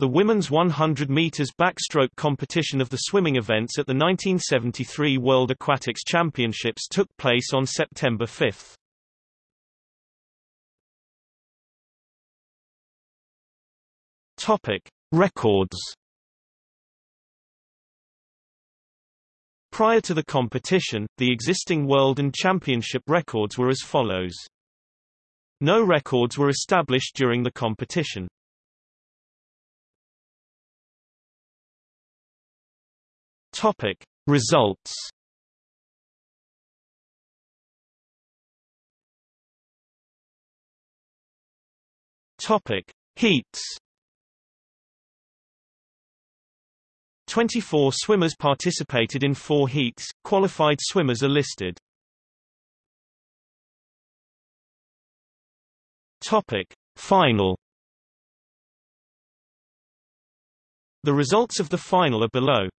The women's 100 meters backstroke competition of the swimming events at the 1973 World Aquatics Championships took place on September 5. Topic: Records. Prior to the competition, the existing world and championship records were as follows. No records were established during the competition. Topic: Results. Topic: Heats. 24 swimmers participated in four heats, qualified swimmers are listed. Topic: Final The results of the final are below.